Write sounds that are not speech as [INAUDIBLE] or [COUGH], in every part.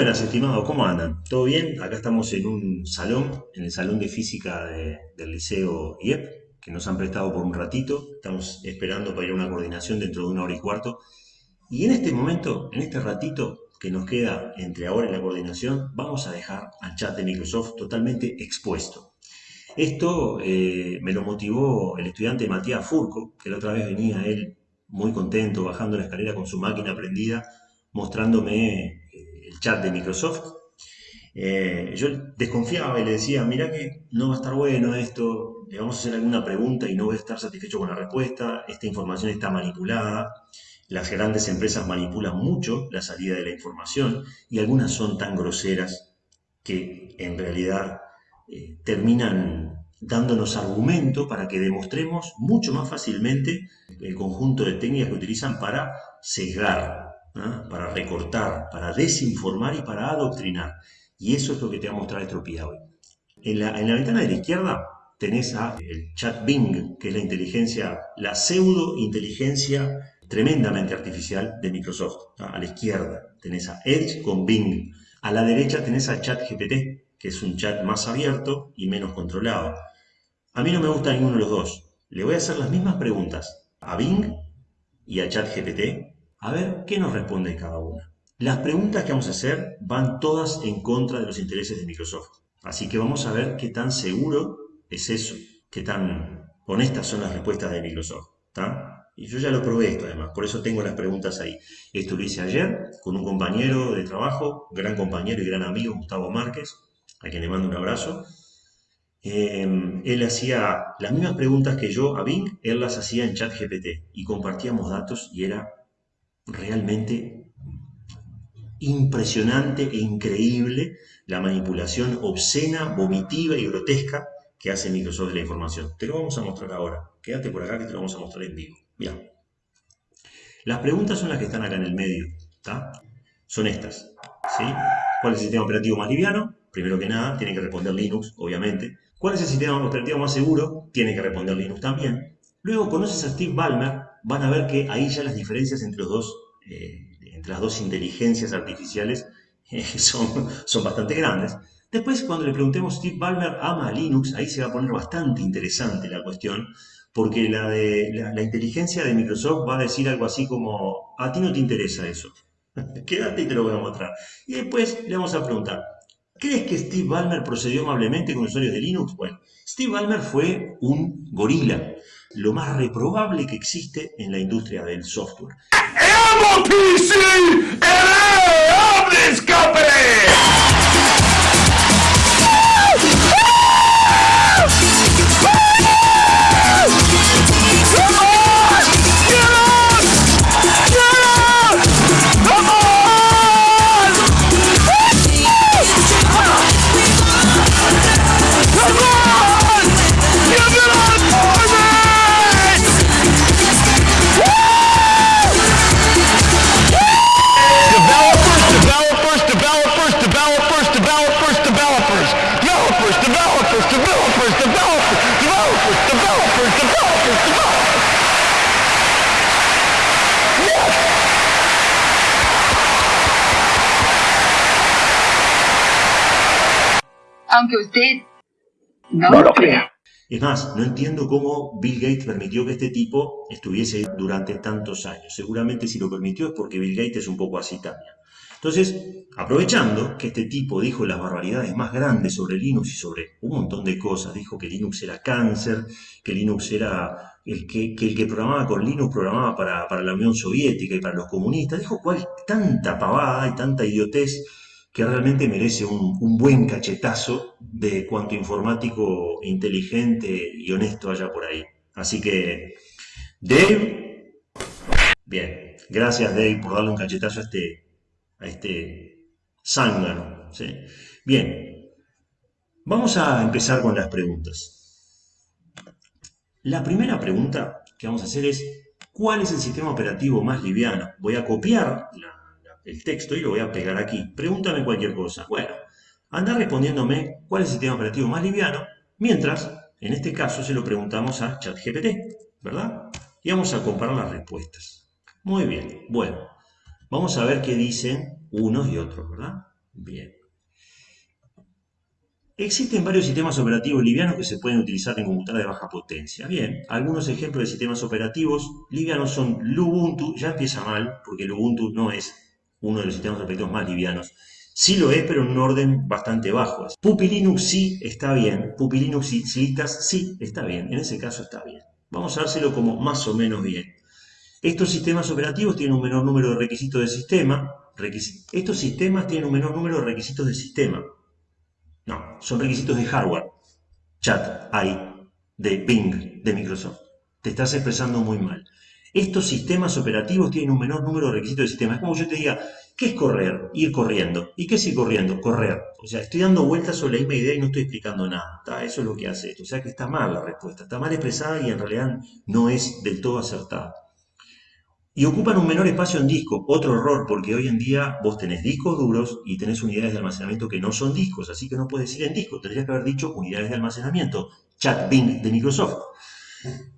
buenas, estimados, ¿cómo andan? ¿Todo bien? Acá estamos en un salón, en el salón de física del Liceo IEP, que nos han prestado por un ratito. Estamos esperando para ir a una coordinación dentro de una hora y cuarto. Y en este momento, en este ratito que nos queda entre ahora y la coordinación, vamos a dejar al chat de Microsoft totalmente expuesto. Esto eh, me lo motivó el estudiante Matías Furco, que la otra vez venía él muy contento bajando la escalera con su máquina prendida, mostrándome chat de Microsoft, eh, yo desconfiaba y le decía, mira que no va a estar bueno esto, le vamos a hacer alguna pregunta y no voy a estar satisfecho con la respuesta, esta información está manipulada, las grandes empresas manipulan mucho la salida de la información y algunas son tan groseras que en realidad eh, terminan dándonos argumento para que demostremos mucho más fácilmente el conjunto de técnicas que utilizan para sesgar para recortar, para desinformar y para adoctrinar. Y eso es lo que te va a mostrar Estropía hoy. En la, ventana de la izquierda tenés a el chat Bing, que es la inteligencia, la pseudo inteligencia tremendamente artificial de Microsoft. A la izquierda tenés a Edge con Bing. A la derecha tenés a chat GPT, que es un chat más abierto y menos controlado. A mí no me gusta ninguno de los dos. Le voy a hacer las mismas preguntas a Bing y a chat GPT a ver qué nos responde cada una. Las preguntas que vamos a hacer van todas en contra de los intereses de Microsoft. Así que vamos a ver qué tan seguro es eso, qué tan honestas son las respuestas de Microsoft. Y yo ya lo probé esto además, por eso tengo las preguntas ahí. Esto lo hice ayer con un compañero de trabajo, gran compañero y gran amigo, Gustavo Márquez, a quien le mando un abrazo. Em, él hacía las mismas preguntas que yo a Bing, él las hacía en ChatGPT y compartíamos datos y era realmente impresionante e increíble la manipulación obscena, vomitiva y grotesca que hace Microsoft de la información. Te lo vamos a mostrar ahora. Quédate por acá que te lo vamos a mostrar en vivo. Mira. Las preguntas son las que están acá en el medio. Son estas. ¿sí? ¿Cuál es el sistema operativo más liviano? Primero que nada, tiene que responder Linux, obviamente. ¿Cuál es el sistema operativo más seguro? Tiene que responder Linux también. Luego conoces a Steve Ballmer, van a ver que ahí ya las diferencias entre, los dos, eh, entre las dos inteligencias artificiales [LAUGHS] eh, son, son bastante grandes. Después, cuando le preguntemos Steve Ballmer ama a Linux, ahí se va a poner bastante interesante la cuestión, porque la, de, la, inteligencia de Microsoft va a decir algo así como, a ti no te interesa eso, [LAUGHS] quédate y te lo voy a mostrar. Y después le vamos a preguntar, ¿crees que Steve Ballmer procedió amablemente con usuarios de Linux? Bueno, Steve Ballmer fue un gorila, lo más reprobable que existe en la industria del software. Aunque usted no, lo crea. Es más, no entiendo cómo Bill Gates permitió que este tipo estuviese ahí durante tantos años. Seguramente si lo permitió es porque Bill Gates es un poco así también. Entonces, aprovechando que este tipo dijo las barbaridades más grandes sobre Linux y sobre un montón de cosas, dijo que Linux era cáncer, que Linux era el que, el que programaba con Linux programaba para, para, la Unión Soviética y para los comunistas, dijo cuál tanta pavada y tanta idiotez que realmente merece un, buen cachetazo de cuanto informático inteligente y honesto haya por ahí. Así que, Dave, bien, gracias Dave por darle un cachetazo a este, a este zángano. Bien, vamos a empezar con las preguntas. La primera pregunta que vamos a hacer es, ¿cuál es el sistema operativo más liviano? Voy a copiar la el texto y lo voy a pegar aquí. Pregúntame cualquier cosa. Bueno, anda respondiéndome cuál es el sistema operativo más liviano, mientras, en este caso, se lo preguntamos a ChatGPT, ¿verdad? Y vamos a comparar las respuestas. Muy bien, bueno, vamos a ver qué dicen unos y otros, ¿verdad? Bien. Existen varios sistemas operativos livianos que se pueden utilizar en computadoras de baja potencia. Bien, algunos ejemplos de sistemas operativos livianos son Lubuntu, ya empieza mal, porque Lubuntu no es uno de los sistemas operativos más livianos. Sí lo es, pero en un orden bastante bajo. Puppy Linux sí está bien, Puppy Linux y sí está bien, en ese caso está bien. Vamos a dárselo como más o menos bien. Estos sistemas operativos tienen un menor número de requisitos de sistema. Estos sistemas tienen un menor número de requisitos de sistema. No, son requisitos de hardware. Chat, hay, de Bing, de Microsoft. Te estás expresando muy mal. Estos sistemas operativos tienen un menor número de requisitos de sistema. Es como yo te diga, ¿qué es correr? Ir corriendo. ¿Y qué es ir corriendo? Correr. O sea, estoy dando vueltas sobre la misma idea y no estoy explicando nada. Eso es lo que hace esto. O sea que está mal la respuesta. Está mal expresada y en realidad no es del todo acertada y ocupan un menor espacio en disco. Otro error, porque hoy en día vos tenés discos duros y tenés unidades de almacenamiento que no son discos, así que no puedes decir en disco, tendrías que haber dicho unidades de almacenamiento. Chat Bing de Microsoft.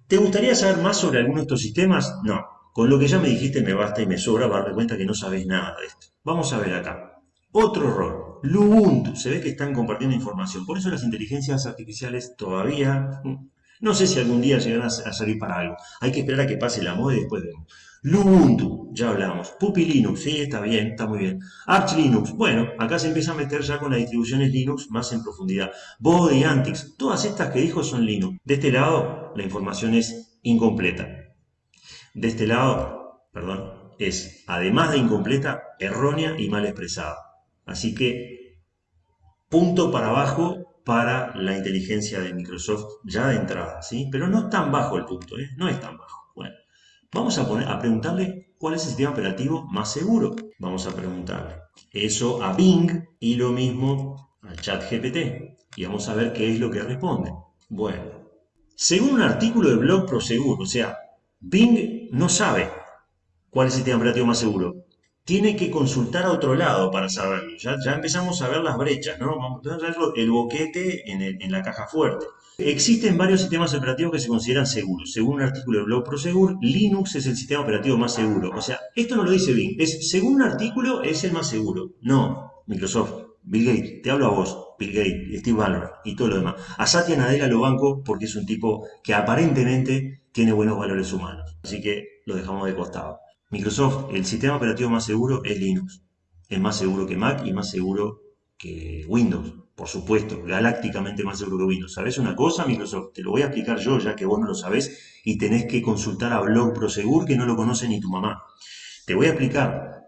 ¿Te gustaría saber más sobre alguno de estos sistemas? No. Con lo que ya me dijiste me basta y me sobra para cuenta que no sabes nada de esto. Vamos a ver acá. Otro error. Lubuntu. Se ve que están compartiendo información. Por eso las inteligencias artificiales todavía... Mm, no sé si algún día llegarán a salir para algo. Hay que esperar a que pase la moda y después vemos. Lubuntu, ya hablamos. Puppy Linux, sí, está bien, está muy bien. Arch Linux, bueno, acá se empieza a meter ya con las distribuciones Linux más en profundidad. Body, Antix, todas estas que dijo son Linux. De este lado, la información es incompleta. De este lado, perdón, es, además de incompleta, errónea y mal expresada. Así que, punto para abajo para la inteligencia de Microsoft ya de entrada, ¿sí? Pero no es tan bajo el punto, ¿eh? No es tan bajo. Vamos a, poner, a preguntarle cuál es el sistema operativo más seguro. Vamos a preguntarle eso a Bing y lo mismo al chat GPT. Y vamos a ver qué es lo que responde. Bueno, según un artículo de blog Prosegur, o sea, Bing no sabe cuál es el sistema operativo más seguro. Tiene que consultar a otro lado para saberlo. Ya, empezamos a ver las brechas, ¿no? Vamos a ver el boquete en la caja fuerte. Existen varios sistemas operativos que se consideran seguros. Según un artículo de Blog Prosegur, Linux es el sistema operativo más seguro. O sea, esto no lo dice Bing. Es, según un artículo, es el más seguro. No, Microsoft, Bill Gates, te hablo a vos, Bill Gates, Steve Ballmer y todo lo demás. A Satya Nadella lo banco porque es un tipo que aparentemente tiene buenos valores humanos. Así que lo dejamos de costado. Microsoft, el sistema operativo más seguro es Linux. Es más seguro que Mac y más seguro que Windows por supuesto, galácticamente más seguro que Windows. ¿Sabes una cosa, Microsoft? Te lo voy a explicar yo, ya que vos no lo sabés y tenés que consultar a Blog Prosegur, que no lo conoce ni tu mamá. Te voy a explicar.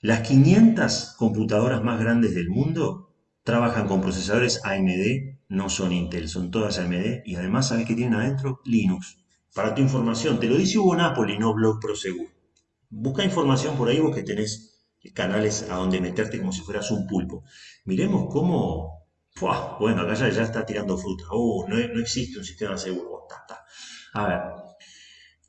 Las 500 computadoras más grandes del mundo trabajan con procesadores AMD, no son Intel, son todas AMD, y además, ¿sabes qué tienen adentro? Linux. Para tu información, te lo dice Hugo Napoli, no Blog Prosegur. Busca información por ahí vos que tenés canales a donde meterte como si fueras un pulpo. Miremos cómo bueno, acá ya, está tirando fruta. Uh, no, existe un sistema seguro. A ver.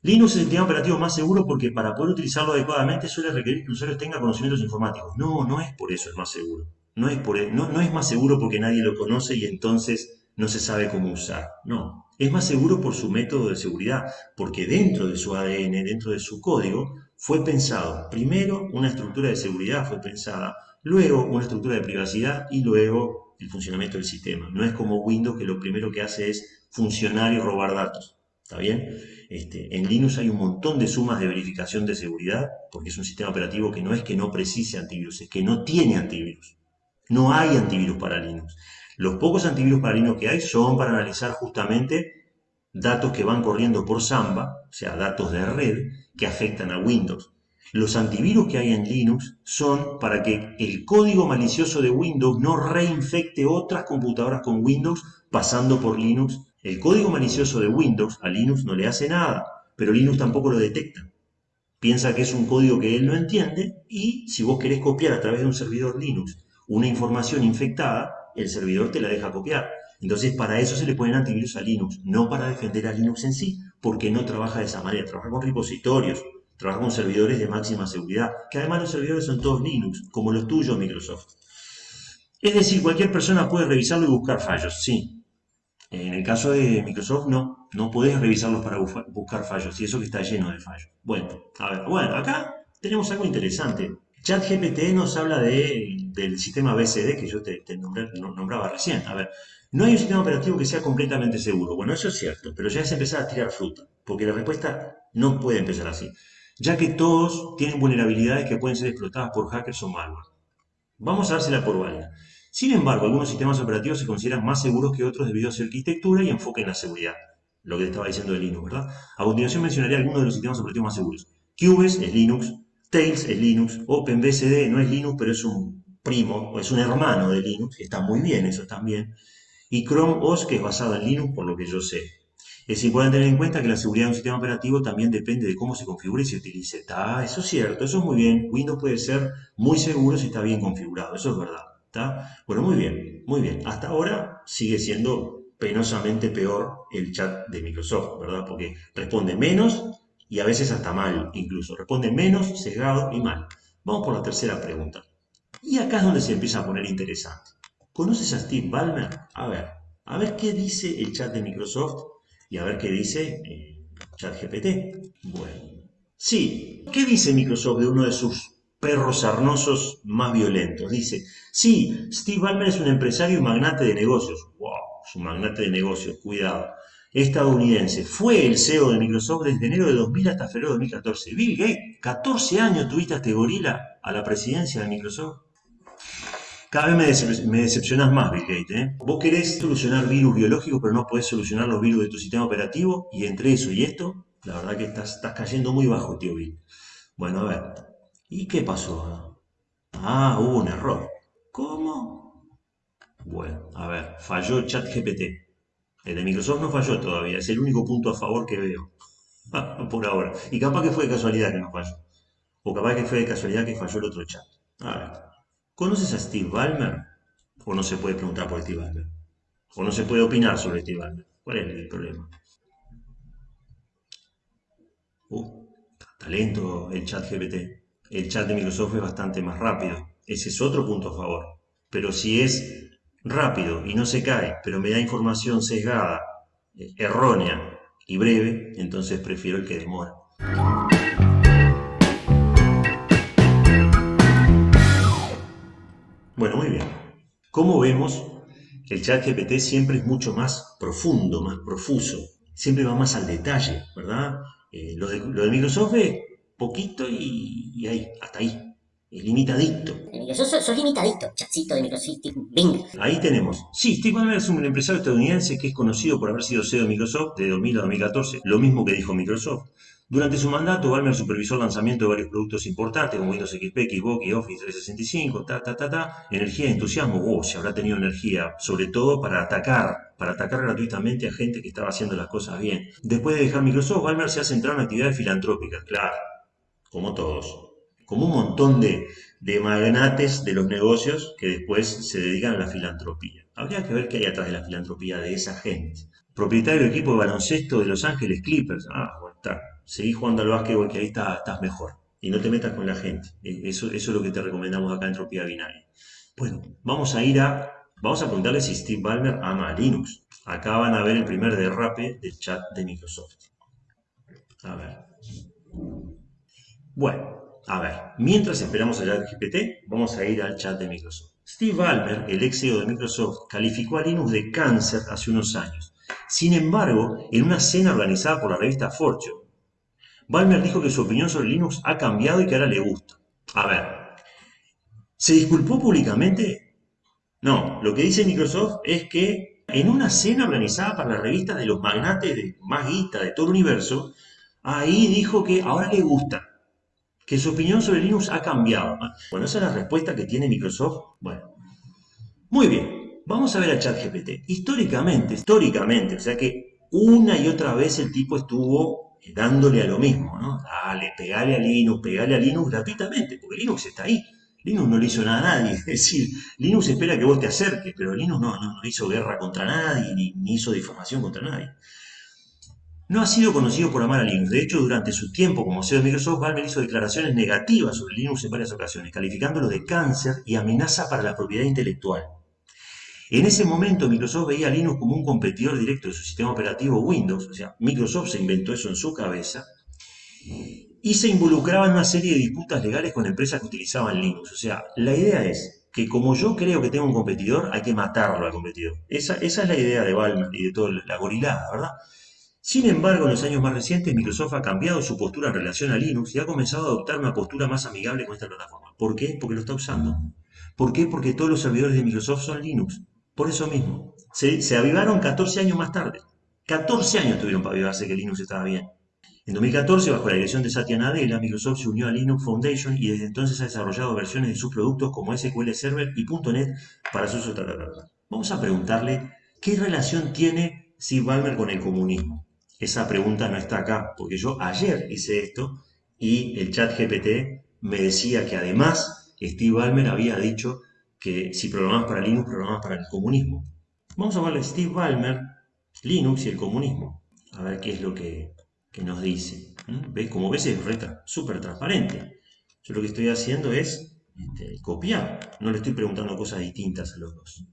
Linux es el sistema operativo más seguro porque para poder utilizarlo adecuadamente suele requerir que el usuario tenga conocimientos informáticos. No, no es por eso el más seguro. No es, por, e, no es más seguro porque nadie lo conoce y entonces no se sabe cómo usar. No, es más seguro por su método de seguridad, porque dentro de su ADN, dentro de su código, fue pensado primero una estructura de seguridad, fue pensada luego una estructura de privacidad y luego el funcionamiento del sistema. No es como Windows que lo primero que hace es funcionar y robar datos. ¿Está bien? Este, en Linux hay un montón de sumas de verificación de seguridad, porque es un sistema operativo que no es que no precise antivirus, es que no tiene antivirus. No hay antivirus para Linux. Los pocos antivirus para Linux que hay son para analizar justamente datos que van corriendo por Samba, o sea, datos de red que afectan a Windows. Los antivirus que hay en Linux son para que el código malicioso de Windows no reinfecte otras computadoras con Windows pasando por Linux. El código malicioso de Windows a Linux no le hace nada, pero Linux tampoco lo detecta. Piensa que es un código que él no entiende y si vos querés copiar a través de un servidor Linux una información infectada, el servidor te la deja copiar. Entonces, para eso se le ponen antivirus a Linux, no para defender a Linux en sí, porque no trabaja de esa manera, trabaja con repositorios, Trabaja con servidores de máxima seguridad, que además los servidores son todos Linux, como los tuyos Microsoft. Es decir, cualquier persona puede revisarlo y buscar fallos, sí. En el caso de Microsoft no, no puedes revisarlos para buscar fallos, y eso que está lleno de fallos. Bueno, a ver, bueno, acá tenemos algo interesante. ChatGPT nos habla de, del sistema BCD que yo te, nombraba recién. A ver, no hay un sistema operativo que sea completamente seguro. Bueno, eso es cierto, pero ya es empezar a tirar fruta, porque la respuesta no puede empezar así, ya que todos tienen vulnerabilidades que pueden ser explotadas por hackers o malware. Vamos a dársela por válida. Sin embargo, algunos sistemas operativos se consideran más seguros que otros debido a su arquitectura y enfoque en la seguridad. Lo que te estaba diciendo de Linux, ¿verdad? A continuación mencionaré algunos de los sistemas operativos más seguros. QBES es Linux, Tails es Linux, OpenBSD no es Linux, pero es un primo, o es un hermano de Linux, está muy bien eso también. Y Chrome OS, que es basado en Linux, por lo que yo sé. Es importante tener en cuenta que la seguridad de un sistema operativo también depende de cómo se configure y se utilice. Eso es cierto, eso es muy bien. Windows puede ser muy seguro si está bien configurado, eso es verdad. ¿está? Bueno, muy bien, muy bien. Hasta ahora sigue siendo penosamente peor el chat de Microsoft, ¿verdad? Porque responde menos y a veces hasta mal incluso. Responde menos, sesgado y mal. Vamos por la tercera pregunta. Y acá es donde se empieza a poner interesante. ¿Conoces a Steve Ballmer? A ver, a ver qué dice el chat de Microsoft y a ver qué dice eh, ChatGPT. Bueno, sí, ¿qué dice Microsoft de uno de sus perros sarnosos más violentos? Dice, sí, Steve Ballmer es un empresario y magnate de negocios. ¡Wow! Es un magnate de negocios, cuidado estadounidense. Fue el CEO de Microsoft desde enero de 2000 hasta febrero de 2014. Bill Gates, 14 años tuviste a este gorila a la presidencia de Microsoft. Cada vez me, decepcionas más, Bill Gates. ¿eh? Vos querés solucionar virus biológicos, pero no podés solucionar los virus de tu sistema operativo. Y entre eso y esto, la verdad que estás, estás cayendo muy bajo, tío Bill. Bueno, a ver. ¿Y qué pasó? Ah, hubo un error. ¿Cómo? Bueno, a ver, falló ChatGPT. El de Microsoft no falló todavía, es el único punto a favor que veo. [LAUGHS] Por ahora. Y capaz que fue de casualidad que no falló. O capaz que fue de casualidad que falló el otro chat. A ver. ¿Conoces a Steve Ballmer? ¿O no se puede preguntar por Steve Ballmer? ¿O no se puede opinar sobre Steve Ballmer? ¿Cuál es el problema? Uh, talento el chat GPT. El chat de Microsoft es bastante más rápido. Ese es otro punto a favor. Pero si es rápido y no se cae, pero me da información sesgada, eh, errónea y breve, entonces prefiero el que demora. Bueno, muy bien. Como vemos, el chat GPT siempre es mucho más profundo, más profuso, siempre va más al detalle, ¿verdad? Eh, lo, de, Microsoft es poquito y, y ahí, hasta ahí. Limitadito. Sos, sos, limitadito, chatcito de Microsoft, Bing. Ahí tenemos. Sí, Steve Ballmer es un empresario estadounidense que es conocido por haber sido CEO de Microsoft de 2000 a 2014, lo mismo que dijo Microsoft. Durante su mandato, Ballmer supervisó el lanzamiento de varios productos importantes como Windows XP, Xbox y Office 365, ta, ta, ta, ta. Energía entusiasmo, oh, se habrá tenido energía, sobre todo para atacar, para atacar gratuitamente a gente que estaba haciendo las cosas bien. Después de dejar Microsoft, Ballmer se ha centrado en actividades filantrópicas, claro, como todos como un montón de, magnates de los negocios que después se dedican a la filantropía. Habría que ver qué hay atrás de la filantropía de esa gente. Propietario del equipo de baloncesto de Los Ángeles Clippers. Ah, bueno, está. Seguí jugando al básquetbol que ahí estás mejor. Y no te metas con la gente. E, eso, es lo que te recomendamos acá en Tropía Binaria. Bueno, vamos a ir a... Vamos a preguntarle si Steve Ballmer ama a Linux. Acá van a ver el primer derrape del chat de Microsoft. A ver. Bueno, a ver, mientras esperamos a GPT, vamos a ir al chat de Microsoft. Steve Ballmer, el ex CEO de Microsoft, calificó a Linux de cáncer hace unos años. Sin embargo, en una cena organizada por la revista Fortune, Ballmer dijo que su opinión sobre Linux ha cambiado y que ahora le gusta. A ver, ¿se disculpó públicamente? No, lo que dice Microsoft es que en una cena organizada para la revista de los magnates de más guita de todo el universo, ahí dijo que ahora le gusta que su opinión sobre Linux ha cambiado. Bueno, esa es la respuesta que tiene Microsoft. Bueno, muy bien, vamos a ver a ChatGPT. Históricamente, históricamente, o sea que una y otra vez el tipo estuvo dándole a lo mismo, ¿no? Dale, pegale a Linux, pegale a Linux gratuitamente, porque Linux está ahí. Linux no le hizo nada a nadie. [LAUGHS] Es decir, Linux espera que vos te acerques, pero Linux no, no, hizo guerra contra nadie, ni, ni hizo difamación contra nadie. No ha sido conocido por amar a Linux. De hecho, durante su tiempo como CEO de Microsoft, Ballmer hizo declaraciones negativas sobre Linux en varias ocasiones, calificándolo de cáncer y amenaza para la propiedad intelectual. En ese momento, Microsoft veía a Linux como un competidor directo de su sistema operativo Windows, o sea, Microsoft se inventó eso en su cabeza, y se involucraba en una serie de disputas legales con empresas que utilizaban Linux. O sea, la idea es que como yo creo que tengo un competidor, hay que matarlo al competidor. Esa, es la idea de Balmer y de toda la gorilada, ¿verdad? Sin embargo, en los años más recientes, Microsoft ha cambiado su postura en relación a Linux y ha comenzado a adoptar una postura más amigable con esta plataforma. ¿Por qué? Porque lo está usando. ¿Por qué? Porque todos los servidores de Microsoft son Linux. Por eso mismo. Se, avivaron 14 años más tarde. 14 años tuvieron para avivarse que Linux estaba bien. En 2014, bajo la dirección de Satya Nadella, Microsoft se unió a Linux Foundation y desde entonces ha desarrollado versiones de sus productos como SQL Server y .NET para su uso. Vamos a preguntarle qué relación tiene Steve Ballmer con el comunismo. Esa pregunta no está acá, porque yo ayer hice esto y el chat GPT me decía que además Steve Ballmer había dicho que si programas para Linux, programas para el comunismo. Vamos a verle Steve Ballmer, Linux y el comunismo. A ver qué es lo que, nos dice. ¿Ves? Como ves es súper transparente. Yo lo que estoy haciendo es este, copiar. No le estoy preguntando cosas distintas a los dos.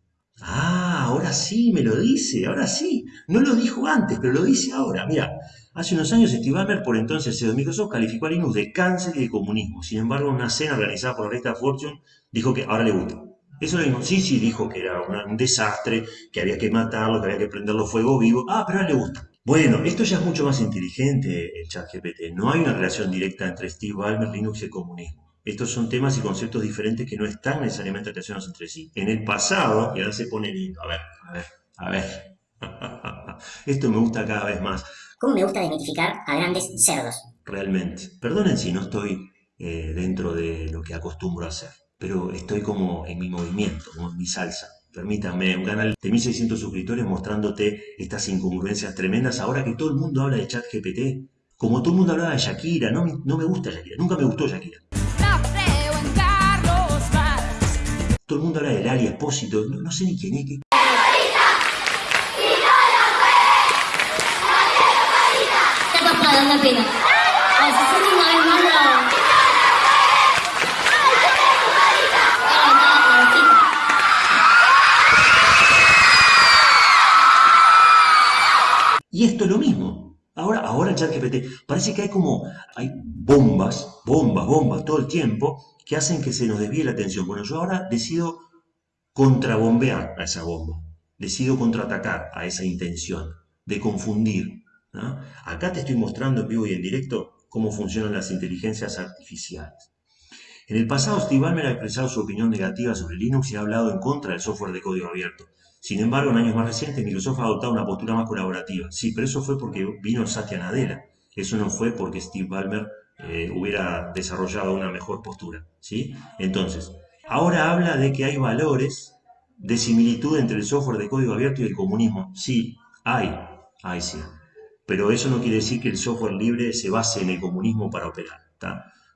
Ah, ahora sí me lo dice, ahora sí. No lo dijo antes, pero lo dice ahora. Mira, hace unos años Steve Ballmer, por entonces CEO de Microsoft, calificó a Linux de cáncer y de comunismo. Sin embargo, en una cena organizada por la revista Fortune, dijo que ahora le gusta. Eso lo mismo. Sí, sí, dijo que era un desastre, que había que matarlo, que había que prenderlo fuego vivo. Ah, pero ahora le gusta. Bueno, esto ya es mucho más inteligente el chat GPT. No hay una relación directa entre Steve Ballmer, Linux y el comunismo. Estos son temas y conceptos diferentes que no están necesariamente relacionados entre sí. En el pasado, y ahora se pone lindo, a ver, a ver, a ver. [LAUGHS] Esto me gusta cada vez más. ¿Cómo me gusta desmitificar a grandes cerdos? Realmente. Perdonen si no estoy eh, dentro de lo que acostumbro a hacer, pero estoy como en mi movimiento, como en mi salsa. Permítame, un canal de 1600 suscriptores mostrándote estas incongruencias tremendas ahora que todo el mundo habla de chat GPT. Como todo el mundo hablaba de Shakira, no, no me gusta Shakira, nunca me gustó Shakira. Todo el mundo habla de Lali Espósito, no, no sé ni quién es. Que... la Y esto es lo mismo. Ahora, ahora el chat GPT, parece que hay como, hay bombas, bombas, bombas todo el tiempo que hacen que se nos desvíe la atención. Bueno, yo ahora decido contrabombear a esa bomba, decido contraatacar a esa intención de confundir. Acá te estoy mostrando en vivo y en directo cómo funcionan las inteligencias artificiales. En el pasado, Steve Ballmer ha expresado su opinión negativa sobre Linux y ha hablado en contra del software de código abierto. Sin embargo, en años más recientes, Microsoft ha adoptado una postura más colaborativa. Sí, pero eso fue porque vino Satya Nadella. Eso no fue porque Steve Ballmer eh, hubiera desarrollado una mejor postura. ¿sí? Entonces, ahora habla de que hay valores de similitud entre el software de código abierto y el comunismo. Sí, hay, hay sí. Pero eso no quiere decir que el software libre se base en el comunismo para operar.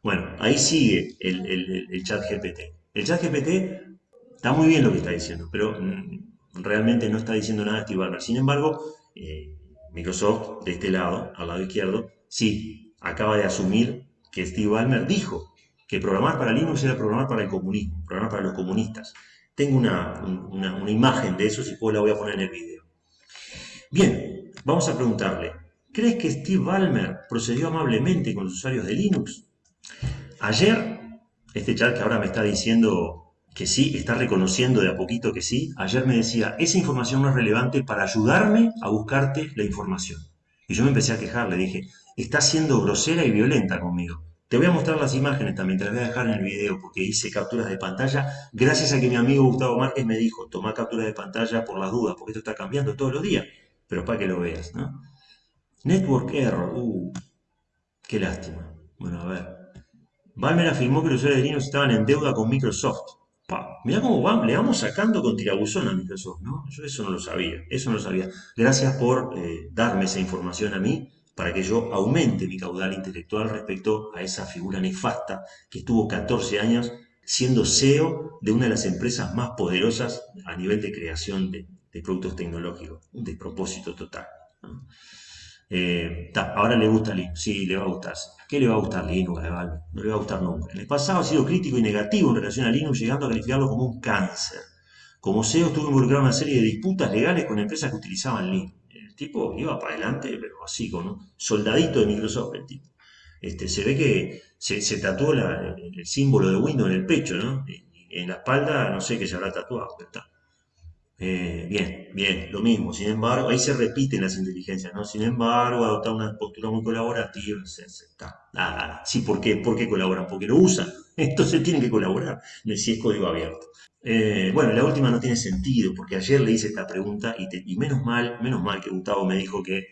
Bueno, ahí sigue el, el chat GPT. El chat GPT está muy bien lo que está diciendo, pero mm, realmente no está diciendo nada Steve Ballmer. Sin embargo, eh, Microsoft, de este lado, al lado izquierdo, sí, acaba de asumir que Steve Ballmer dijo que programar para Linux era programar para el comunismo, programar para los comunistas. Tengo una, imagen de eso, si puedo la voy a poner en el video. Bien, vamos a preguntarle, ¿crees que Steve Ballmer procedió amablemente con los usuarios de Linux? Ayer, este chat que ahora me está diciendo que sí, está reconociendo de a poquito que sí, ayer me decía, esa información no es relevante para ayudarme a buscarte la información. Y yo me empecé a quejar, le dije, está siendo grosera y violenta conmigo. Te voy a mostrar las imágenes también, te las voy a dejar en el video porque hice capturas de pantalla gracias a que mi amigo Gustavo Márquez me dijo, toma capturas de pantalla por las dudas, porque esto está cambiando todos los días, pero para que lo veas, ¿no? Network Error, uh, qué lástima. Bueno, a ver. Balmer afirmó que los usuarios de Linux estaban en deuda con Microsoft. Mira cómo le vamos sacando con tirabuzón a Microsoft, ¿no? Yo eso no lo sabía, eso no lo sabía. Gracias por eh, darme esa información a mí para que yo aumente mi caudal intelectual respecto a esa figura nefasta que estuvo 14 años siendo CEO de una de las empresas más poderosas a nivel de creación de, productos tecnológicos. Un despropósito total. Eh, ahora le gusta Linux, sí, le va a gustar. ¿Qué le va a gustar Linux a No le va a gustar nunca. En el pasado ha sido crítico y negativo en relación a Linux, llegando a calificarlo como un cáncer. Como CEO estuvo involucrado en una serie de disputas legales con empresas que utilizaban Linux. El tipo iba para adelante, pero así, con soldadito de Microsoft, el tipo. Este, se ve que se, se tatuó el símbolo de Windows en el pecho, ¿no? Y en la espalda, no sé qué se habrá tatuado, pero está. Eh, bien, bien, lo mismo. Sin embargo, ahí se repiten las inteligencias, ¿no? Sin embargo, adoptar una postura muy colaborativa, está. Ah, sí, ¿por qué? ¿Por qué colaboran? Porque lo usan. [LAUGHS] Entonces tienen que colaborar, si es código abierto. Eh, bueno, la última no tiene sentido, porque ayer le hice esta pregunta y menos mal, menos mal que Gustavo me dijo que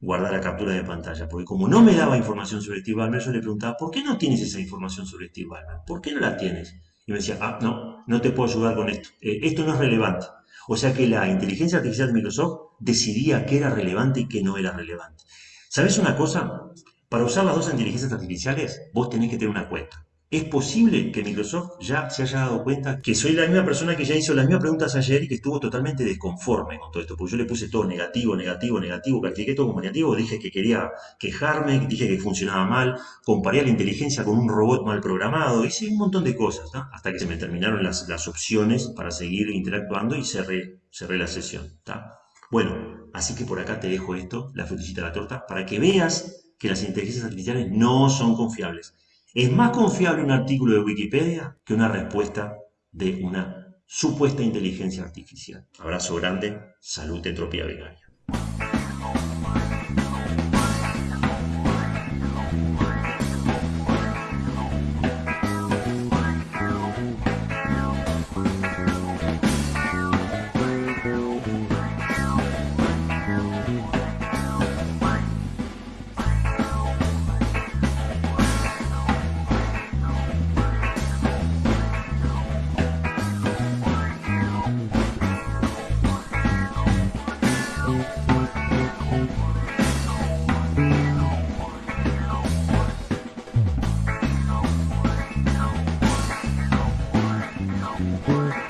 guardara captura de pantalla, porque como no me daba información sobre Steve Ballmer, yo le preguntaba, ¿por qué no tienes esa información sobre Steve Ballmer? ¿Por qué no la tienes? Y me decía, ah, no, no te puedo ayudar con esto. Eh, esto no es relevante. O sea que la inteligencia artificial de Microsoft decidía qué era relevante y qué no era relevante. ¿Sabes una cosa? Para usar las dos inteligencias artificiales, vos tenés que tener una cuenta. Es posible que Microsoft ya se haya dado cuenta que soy la misma persona que ya hizo las mismas preguntas ayer y que estuvo totalmente desconforme con todo esto, porque yo le puse todo negativo, negativo, negativo, califiqué todo como negativo, dije que quería quejarme, dije que funcionaba mal, comparé la inteligencia con un robot mal programado, hice un montón de cosas, ¿tá? hasta que se me terminaron las, las opciones para seguir interactuando y cerré, cerré la sesión. ¿tá? Bueno, así que por acá te dejo esto, la frutillita de la torta, para que veas que las inteligencias artificiales no son confiables. Es más confiable un artículo de Wikipedia que una respuesta de una supuesta inteligencia artificial. Abrazo grande, salud, entropía vegaria. Thank you.